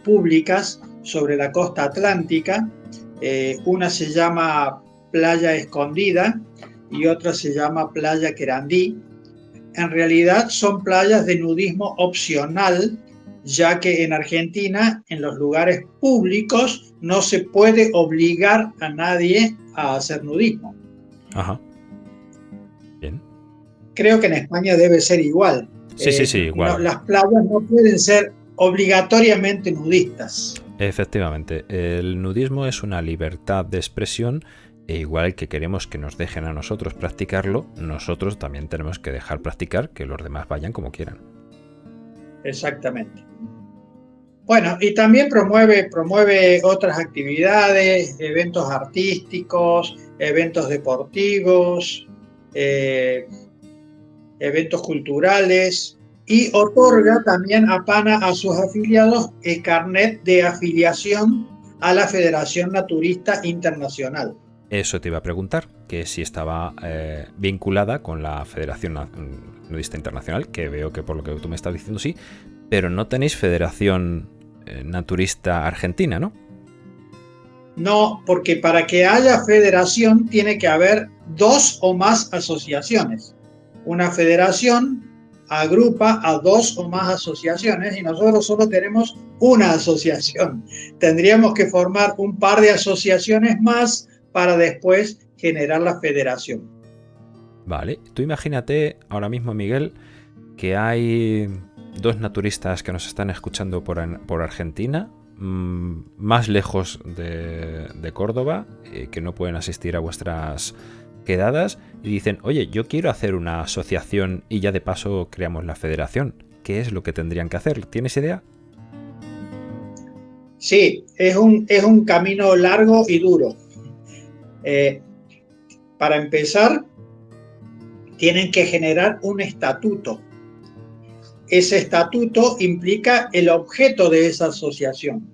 públicas sobre la costa atlántica. una se llama Playa Escondida y otra se llama Playa Querandí. En realidad son playas de nudismo opcional, ya que en Argentina, en los lugares públicos, no se puede obligar a nadie a hacer nudismo. Ajá. Bien. Creo que en España debe ser igual. Sí, sí, sí, eh, igual. las playas no pueden ser obligatoriamente nudistas. Efectivamente, el nudismo es una libertad de expresión e igual que queremos que nos dejen a nosotros practicarlo, nosotros también tenemos que dejar practicar que los demás vayan como quieran. Exactamente. Bueno, y también promueve, promueve otras actividades, eventos artísticos, eventos deportivos, eh, eventos culturales y otorga también a PANA a sus afiliados el carnet de afiliación a la Federación Naturista Internacional. Eso te iba a preguntar, que si estaba eh, vinculada con la Federación Nudista Internacional, que veo que por lo que tú me estás diciendo sí, pero no tenéis Federación Naturista Argentina, ¿no? No, porque para que haya federación tiene que haber dos o más asociaciones. Una federación agrupa a dos o más asociaciones y nosotros solo tenemos una asociación. Tendríamos que formar un par de asociaciones más para después generar la federación. Vale, tú imagínate ahora mismo, Miguel, que hay dos naturistas que nos están escuchando por, Argentina, mm, más lejos de, Córdoba, eh, que no pueden asistir a vuestras quedadas, y dicen, oye, yo quiero hacer una asociación y ya de paso creamos la federación. ¿Qué es lo que tendrían que hacer? ¿Tienes idea? Sí, es un, es un camino largo y duro. Eh, para empezar, tienen que generar un estatuto. Ese estatuto implica el objeto de esa asociación.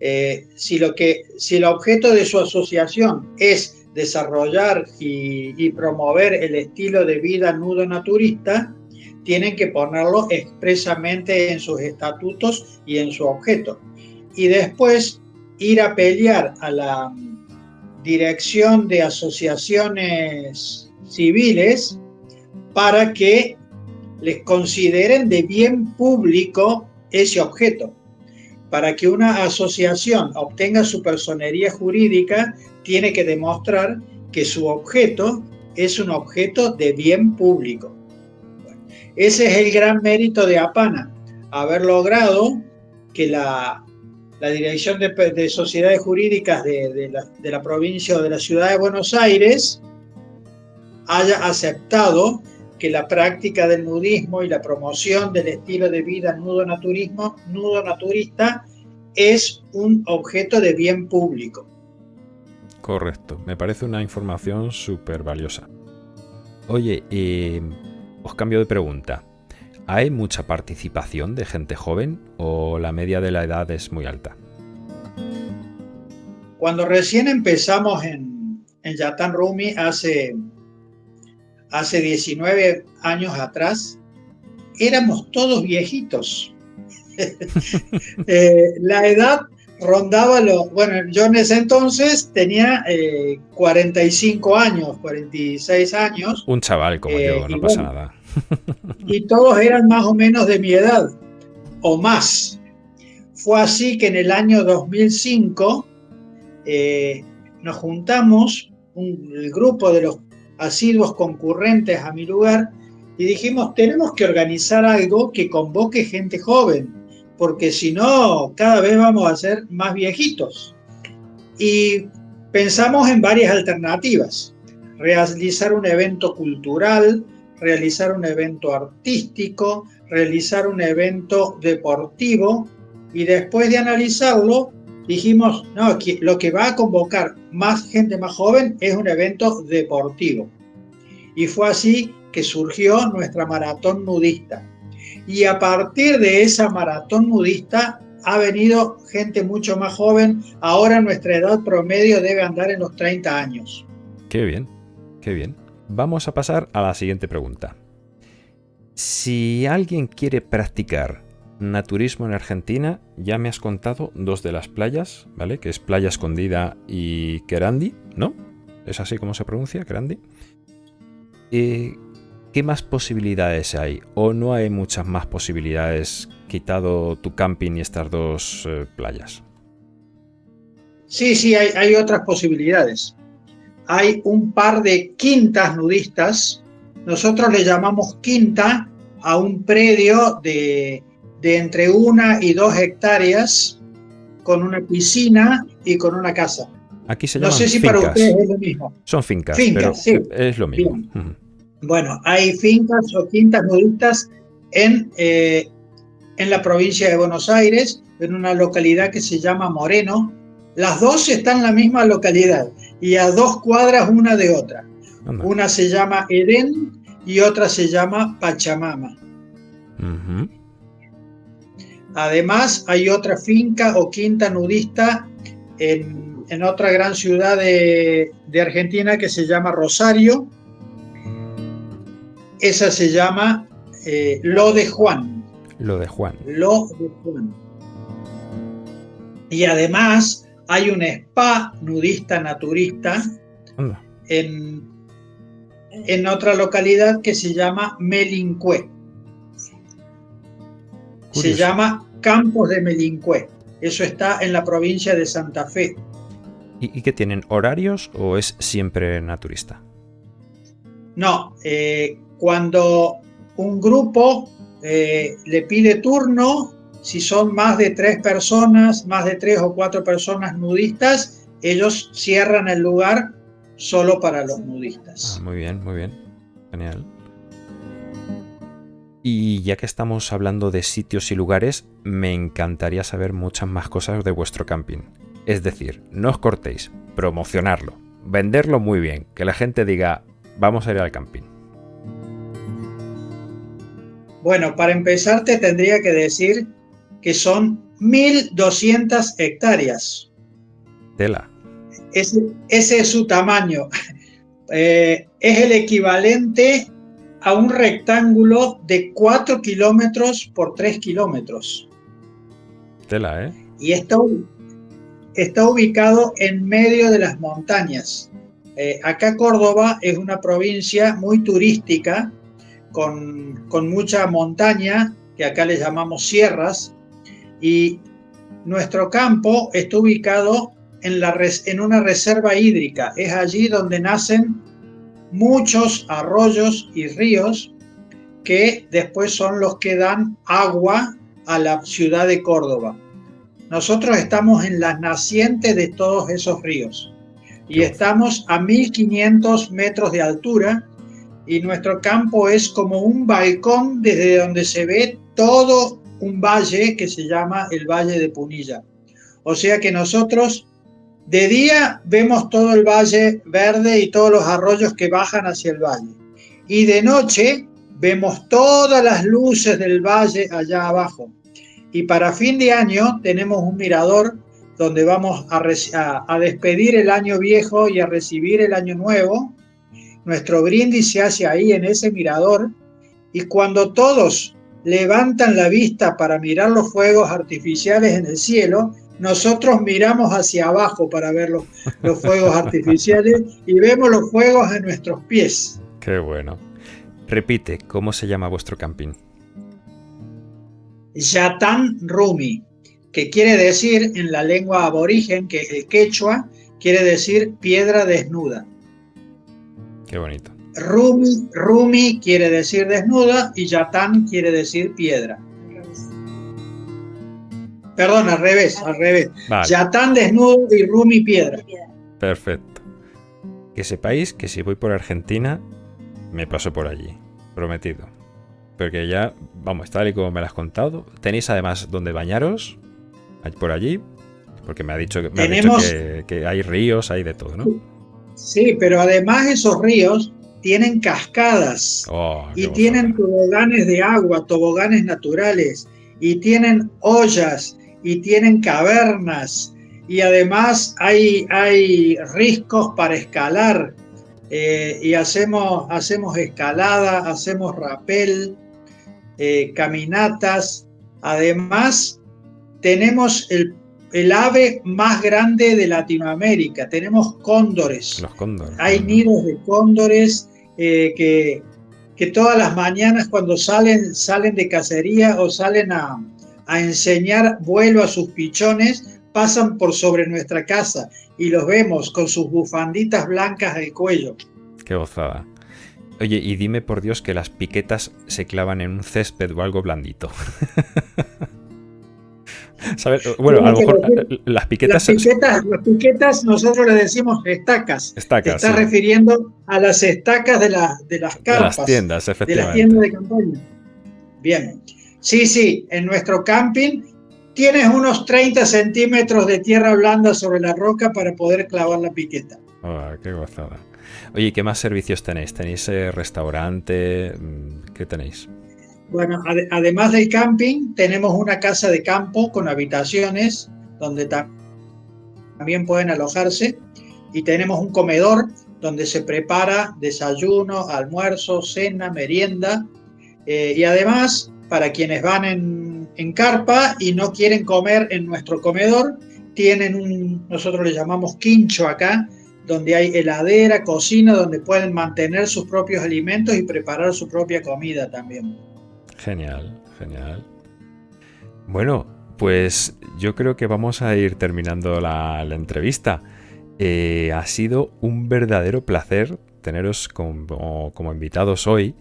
Eh, si, lo que, si el objeto de su asociación es desarrollar y, promover el estilo de vida nudo naturista, tienen que ponerlo expresamente en sus estatutos y en su objeto. Y después ir a pelear a la, dirección de asociaciones civiles para que les consideren de bien público ese objeto. Para que una asociación obtenga su personería jurídica, tiene que demostrar que su objeto es un objeto de bien público. ese es el gran mérito de APANA, haber logrado que la la Dirección de, Sociedades Jurídicas de, la, provincia o de la ciudad de Buenos Aires haya aceptado que la práctica del nudismo y la promoción del estilo de vida nudo naturismo, nudo naturista es un objeto de bien público. Correcto, me parece una información súper valiosa. Oye, eh, os cambio de pregunta. ¿Hay mucha participación de gente joven o la media de la edad es muy alta? Cuando recién empezamos en, en Yatan Rumi hace, hace 19 años atrás, éramos todos viejitos. Eh, la edad rondaba lo, bueno, yo en ese entonces tenía 45 eh, años, 46 años. Un chaval como yo, no eh, pasa nada. y todos eran más o menos de mi edad, o más. Fue así que en el año 2005 nos juntamos, un, el grupo de los asiduos concurrentes a mi lugar, y dijimos, tenemos que organizar algo que convoque gente joven porque si no, cada vez vamos a ser más viejitos. Y pensamos en varias alternativas. Realizar un evento cultural, realizar un evento artístico, realizar un evento deportivo y después de analizarlo dijimos, no, lo que va a convocar más gente más joven es un evento deportivo. Y fue así que surgió nuestra maratón nudista y a partir de esa maratón nudista ha venido gente mucho más joven. Ahora nuestra edad promedio debe andar en los 30 años. Qué bien, qué bien. Vamos a pasar a la siguiente pregunta. Si alguien quiere practicar naturismo en Argentina, ya me has contado dos de las playas, ¿vale? Que es Playa Escondida y Querandi, ¿no? ¿Es así como se pronuncia, Querandi? Eh, ¿qué más posibilidades hay? ¿O no hay muchas más posibilidades quitado tu camping y estas dos eh, playas? Sí, sí, hay, otras posibilidades. Hay un par de quintas nudistas. Nosotros le llamamos quinta a un predio de, entre una y dos hectáreas con una piscina y con una casa. Aquí se llaman No sé si para ustedes es lo mismo. Son fincas, fincas sí. es lo mismo. Bueno, hay fincas o quintas nudistas en, eh, en la provincia de Buenos Aires, en una localidad que se llama Moreno. Las dos están en la misma localidad y a dos cuadras una de otra. Una se llama Edén y otra se llama Pachamama. Además, hay otra finca o quinta nudista en, en otra gran ciudad de, de Argentina que se llama Rosario, esa se llama eh, Lo de Juan. Lo de Juan. Lo de Juan. Y además hay un spa nudista naturista en, en, otra localidad que se llama Melincué. Se llama Campos de Melincué. Eso está en la provincia de Santa Fe. ¿Y, y qué tienen? ¿Horarios o es siempre naturista? No, eh, cuando un grupo eh, le pide turno, si son más de tres personas, más de tres o cuatro personas nudistas, ellos cierran el lugar solo para los nudistas. Ah, muy bien, muy bien. Genial. Y ya que estamos hablando de sitios y lugares, me encantaría saber muchas más cosas de vuestro camping. Es decir, no os cortéis, promocionarlo, venderlo muy bien, que la gente diga, vamos a ir al camping. Bueno, para empezar te tendría que decir que son 1.200 hectáreas. Tela. Ese, es su tamaño. Eh, es el equivalente a un rectángulo de 4 kilómetros por 3 kilómetros. Tela, ¿eh? Y está, está ubicado en medio de las montañas. Eh, acá Córdoba es una provincia muy turística con, mucha montaña, que acá le llamamos sierras, y nuestro campo está ubicado en, la, en una reserva hídrica. Es allí donde nacen muchos arroyos y ríos que después son los que dan agua a la ciudad de Córdoba. Nosotros estamos en las nacientes de todos esos ríos y estamos a 1500 metros de altura y nuestro campo es como un balcón desde donde se ve todo un valle que se llama el Valle de Punilla. O sea que nosotros de día vemos todo el valle verde y todos los arroyos que bajan hacia el valle. Y de noche vemos todas las luces del valle allá abajo. Y para fin de año tenemos un mirador donde vamos a, despedir el año viejo y a recibir el año nuevo nuestro brindis se hace ahí en ese mirador y cuando todos levantan la vista para mirar los fuegos artificiales en el cielo, nosotros miramos hacia abajo para ver los, fuegos artificiales y vemos los fuegos en nuestros pies. Qué bueno. Repite, ¿cómo se llama vuestro camping? Yatán Rumi, que quiere decir en la lengua aborigen, que es el quechua, quiere decir piedra desnuda. Qué bonito. Rumi, Rumi quiere decir desnuda y Yatán quiere decir piedra. Perdón, al revés, al revés. Yatán desnudo y Rumi piedra. Perfecto. Que sepáis que si voy por Argentina, me paso por allí. Prometido. Porque ya, vamos, tal y como me lo has contado. Tenéis además donde bañaros, por allí. Porque me ha dicho, que hay ríos, hay de todo, ¿no? Sí, pero además esos ríos tienen cascadas oh, y tienen toboganes de agua, toboganes naturales, y tienen ollas y tienen cavernas y además hay, hay riscos para escalar eh, y hacemos, hacemos escalada, hacemos rapel, eh, caminatas. Además, tenemos el el ave más grande de Latinoamérica. Tenemos cóndores. Los cóndores. Hay nidos de cóndores eh, que, que, todas las mañanas cuando salen, salen de cacería o salen a, enseñar vuelo a sus pichones, pasan por sobre nuestra casa y los vemos con sus bufanditas blancas al cuello. Qué gozada. Oye, y dime por Dios que las piquetas se clavan en un césped o algo blandito. Bueno, a lo mejor las piquetas... Las piquetas, nosotros le decimos estacas. Estacas. está refiriendo a las estacas de, de las carpas. De las tiendas, efectivamente. De las tiendas de campaña. Bien. Sí, sí, en nuestro camping tienes unos 30 centímetros de tierra blanda sobre la roca para poder clavar la piqueta. Oh, qué gozada. Oye, ¿qué más servicios tenéis? ¿Tenéis eh, restaurante? Mm, ¿Qué tenéis? Bueno, además del camping, tenemos una casa de campo con habitaciones donde también pueden alojarse y tenemos un comedor donde se prepara desayuno, almuerzo, cena, merienda eh, y además para quienes van en, carpa y no quieren comer en nuestro comedor, tienen un, nosotros le llamamos quincho acá, donde hay heladera, cocina, donde pueden mantener sus propios alimentos y preparar su propia comida también. Genial, genial. Bueno, pues yo creo que vamos a ir terminando la, entrevista. Eh, ha sido un verdadero placer teneros como, invitados hoy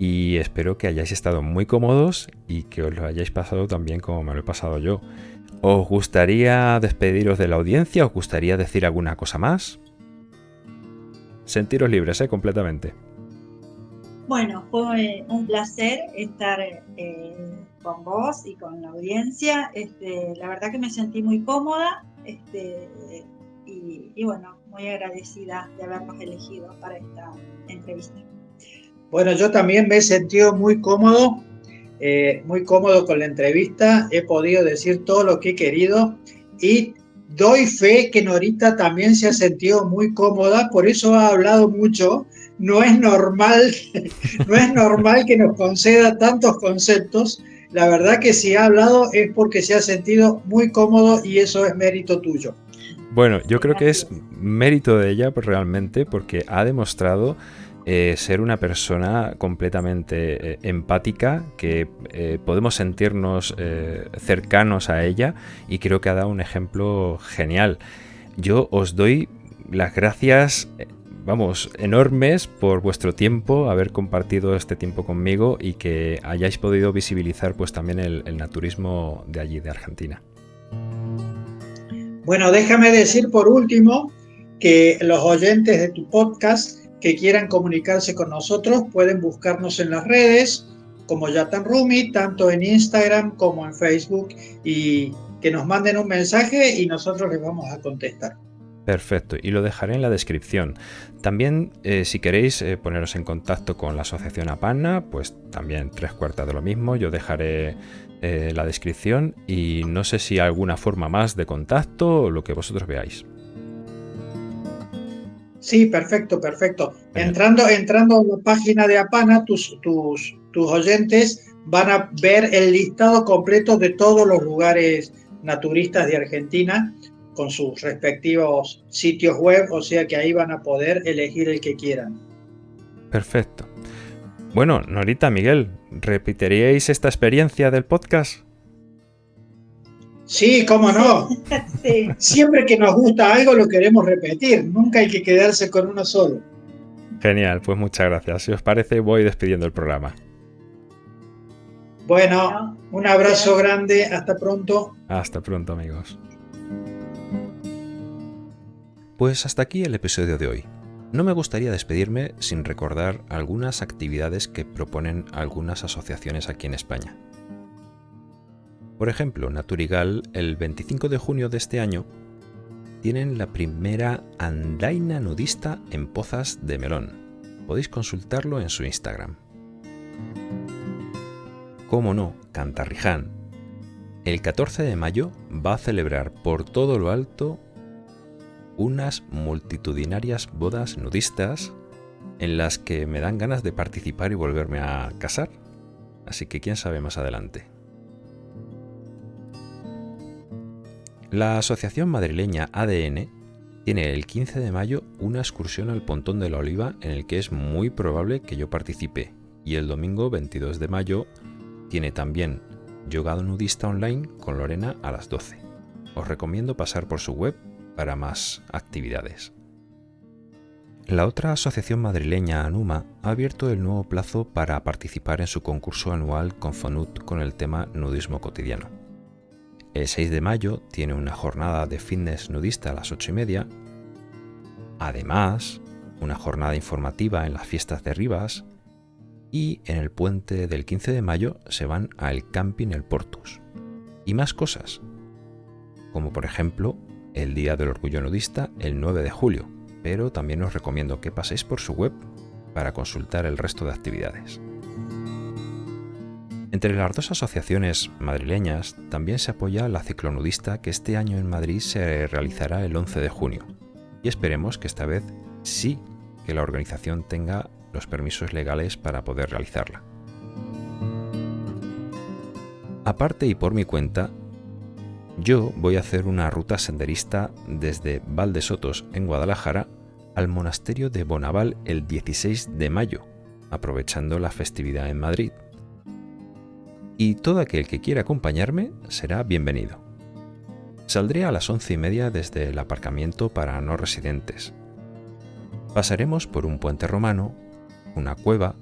y espero que hayáis estado muy cómodos y que os lo hayáis pasado también como me lo he pasado yo. ¿Os gustaría despediros de la audiencia? ¿Os gustaría decir alguna cosa más? Sentiros libres, ¿eh? Completamente. Bueno, fue un placer estar eh, con vos y con la audiencia. Este, la verdad que me sentí muy cómoda este, y, bueno, muy agradecida de habernos elegido para esta entrevista. Bueno, yo también me he sentido muy cómodo, eh, muy cómodo con la entrevista. He podido decir todo lo que he querido y doy fe que Norita también se ha sentido muy cómoda, por eso ha hablado mucho no es normal, no es normal que nos conceda tantos conceptos. La verdad que si ha hablado es porque se ha sentido muy cómodo y eso es mérito tuyo. Bueno, yo creo que es mérito de ella pues, realmente porque ha demostrado eh, ser una persona completamente eh, empática, que eh, podemos sentirnos cercanos a ella y creo que ha dado un ejemplo genial. Yo os doy las gracias vamos, enormes por vuestro tiempo, haber compartido este tiempo conmigo y que hayáis podido visibilizar pues también el, naturismo de allí, de Argentina. Bueno, déjame decir por último que los oyentes de tu podcast que quieran comunicarse con nosotros pueden buscarnos en las redes como Yatan Rumi, tanto en Instagram como en Facebook, y que nos manden un mensaje y nosotros les vamos a contestar. Perfecto, y lo dejaré en la descripción. También, eh, si queréis eh, poneros en contacto con la asociación APANA, pues también tres cuartas de lo mismo, yo dejaré eh, la descripción y no sé si alguna forma más de contacto o lo que vosotros veáis. Sí, perfecto, perfecto. Entrando, entrando a la página de APANA, tus, tus, tus oyentes van a ver el listado completo de todos los lugares naturistas de Argentina con sus respectivos sitios web, o sea que ahí van a poder elegir el que quieran. Perfecto. Bueno, Norita, Miguel, ¿repetiríais esta experiencia del podcast? Sí, cómo no. Siempre que nos gusta algo lo queremos repetir, nunca hay que quedarse con uno solo. Genial, pues muchas gracias. Si os parece, voy despidiendo el programa. Bueno, un abrazo grande, hasta pronto. Hasta pronto amigos. Pues hasta aquí el episodio de hoy. No me gustaría despedirme sin recordar algunas actividades que proponen algunas asociaciones aquí en España. Por ejemplo, Naturigal, el 25 de junio de este año, tienen la primera andaina nudista en Pozas de Melón. Podéis consultarlo en su Instagram. Cómo no, Cantarriján. El 14 de mayo va a celebrar por todo lo alto unas multitudinarias bodas nudistas en las que me dan ganas de participar y volverme a casar. Así que quién sabe más adelante. La asociación madrileña ADN tiene el 15 de mayo una excursión al Pontón de la Oliva en el que es muy probable que yo participe y el domingo 22 de mayo tiene también Yogado Nudista Online con Lorena a las 12. Os recomiendo pasar por su web para más actividades. La otra asociación madrileña Anuma ha abierto el nuevo plazo para participar en su concurso anual con Fonut con el tema nudismo cotidiano. El 6 de mayo tiene una jornada de fitness nudista a las 8 y media. Además, una jornada informativa en las fiestas de Rivas. Y en el puente del 15 de mayo se van al camping El Portus. Y más cosas, como por ejemplo el Día del Orgullo Nudista el 9 de julio, pero también os recomiendo que paséis por su web para consultar el resto de actividades. Entre las dos asociaciones madrileñas también se apoya la ciclonudista que este año en Madrid se realizará el 11 de junio. Y esperemos que esta vez sí que la organización tenga los permisos legales para poder realizarla. Aparte y por mi cuenta, yo voy a hacer una ruta senderista desde Valdesotos en Guadalajara al monasterio de Bonaval el 16 de mayo, aprovechando la festividad en Madrid y todo aquel que quiera acompañarme será bienvenido. Saldré a las once y media desde el aparcamiento para no residentes. Pasaremos por un puente romano, una cueva,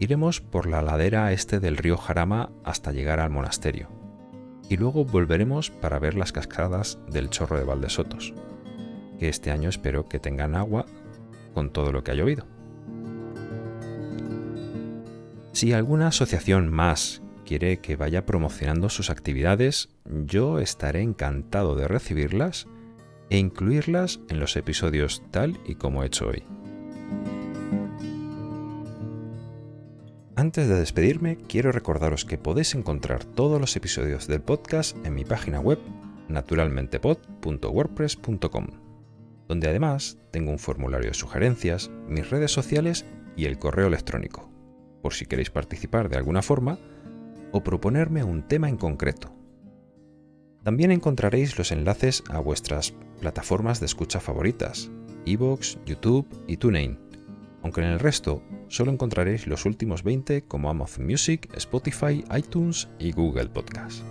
iremos por la ladera este del río Jarama hasta llegar al monasterio, y luego volveremos para ver las cascadas del chorro de Valdesotos, que este año espero que tengan agua con todo lo que ha llovido. Si alguna asociación más quiere que vaya promocionando sus actividades, yo estaré encantado de recibirlas e incluirlas en los episodios tal y como he hecho hoy. Antes de despedirme, quiero recordaros que podéis encontrar todos los episodios del podcast en mi página web naturalmentepod.wordpress.com, donde además tengo un formulario de sugerencias, mis redes sociales y el correo electrónico, por si queréis participar de alguna forma o proponerme un tema en concreto. También encontraréis los enlaces a vuestras plataformas de escucha favoritas, Evox, YouTube y TuneIn, aunque en el resto solo encontraréis los últimos 20 como Amazon Music, Spotify, iTunes y Google Podcast.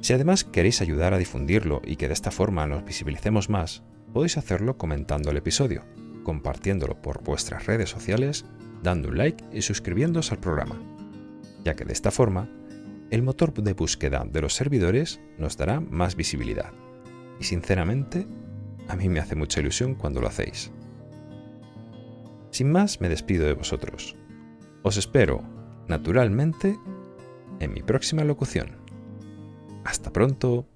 Si además queréis ayudar a difundirlo y que de esta forma nos visibilicemos más, podéis hacerlo comentando el episodio, compartiéndolo por vuestras redes sociales, dando un like y suscribiéndose al programa ya que de esta forma, el motor de búsqueda de los servidores nos dará más visibilidad. Y sinceramente, a mí me hace mucha ilusión cuando lo hacéis. sin más me despido de vosotros. Os espero, naturalmente, en mi próxima locución. Hasta pronto.